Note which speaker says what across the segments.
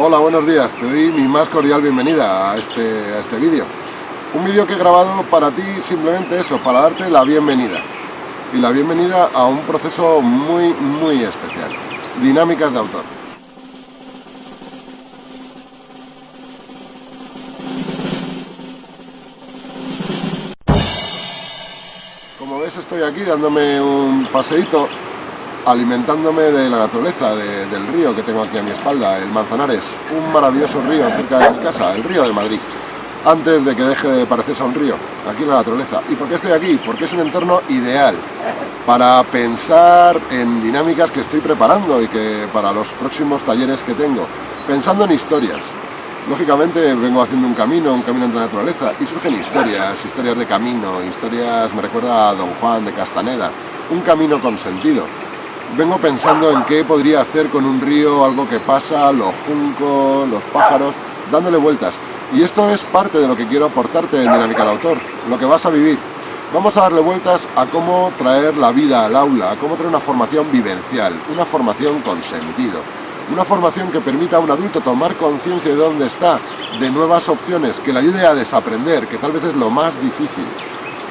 Speaker 1: Hola, buenos días. Te doy mi más cordial bienvenida a este, a este vídeo. Un vídeo que he grabado para ti simplemente eso, para darte la bienvenida. Y la bienvenida a un proceso muy, muy especial. Dinámicas de autor. Como ves estoy aquí dándome un paseíto alimentándome de la naturaleza, del río que tengo aquí a mi espalda, el Manzanares, un maravilloso río cerca de mi casa, el río de Madrid, antes de que deje de parecerse a un río, aquí en la naturaleza. ¿Y por qué estoy aquí? Porque es un entorno ideal para pensar en dinámicas que estoy preparando y que para los próximos talleres que tengo, pensando en historias. Lógicamente vengo haciendo un camino, un camino entre la naturaleza, y surgen historias, historias de camino, historias, me recuerda a Don Juan de Castaneda, un camino con sentido vengo pensando en qué podría hacer con un río, algo que pasa, los juncos, los pájaros, dándole vueltas. Y esto es parte de lo que quiero aportarte en Dinámica del Autor, lo que vas a vivir. Vamos a darle vueltas a cómo traer la vida al aula, a cómo traer una formación vivencial, una formación con sentido, una formación que permita a un adulto tomar conciencia de dónde está, de nuevas opciones, que le ayude a desaprender, que tal vez es lo más difícil,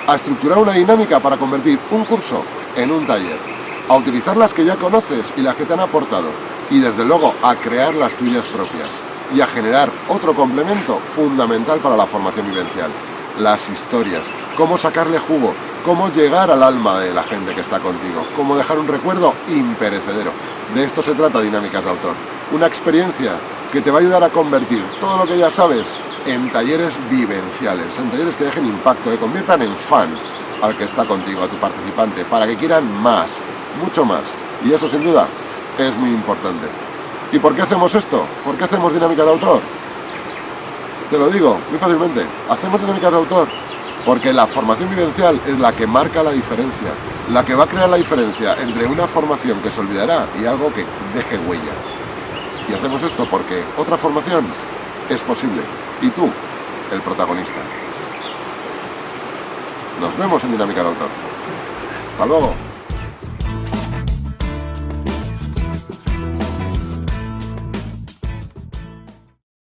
Speaker 1: a estructurar una dinámica para convertir un curso en un taller a utilizar las que ya conoces y las que te han aportado. Y desde luego a crear las tuyas propias. Y a generar otro complemento fundamental para la formación vivencial, las historias, cómo sacarle jugo, cómo llegar al alma de la gente que está contigo, cómo dejar un recuerdo imperecedero. De esto se trata Dinámicas de Autor, una experiencia que te va a ayudar a convertir todo lo que ya sabes en talleres vivenciales, en talleres que dejen impacto, que conviertan en fan al que está contigo, a tu participante, para que quieran más, mucho más. Y eso sin duda es muy importante. ¿Y por qué hacemos esto? ¿Por qué hacemos dinámica de autor? Te lo digo muy fácilmente. Hacemos dinámica de autor porque la formación vivencial es la que marca la diferencia, la que va a crear la diferencia entre una formación que se olvidará y algo que deje huella. Y hacemos esto porque otra formación es posible y tú, el protagonista. Nos vemos en Dinámica de Autor. Hasta luego.